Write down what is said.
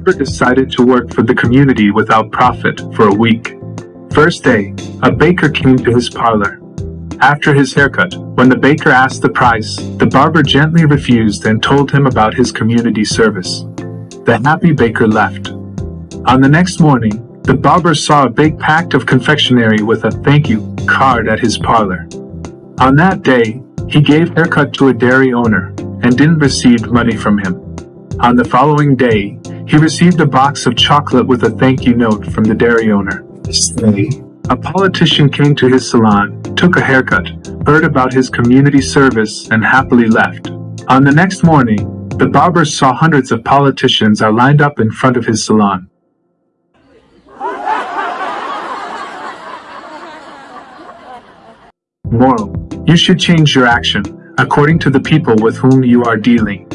barber decided to work for the community without profit for a week. First day, a baker came to his parlor. After his haircut, when the baker asked the price, the barber gently refused and told him about his community service. The happy baker left. On the next morning, the barber saw a big pack of confectionery with a thank you card at his parlor. On that day, he gave haircut to a dairy owner and didn't receive money from him. On the following day, he received a box of chocolate with a thank you note from the dairy owner. A politician came to his salon, took a haircut, heard about his community service, and happily left. On the next morning, the barber saw hundreds of politicians are lined up in front of his salon. Moral. You should change your action, according to the people with whom you are dealing.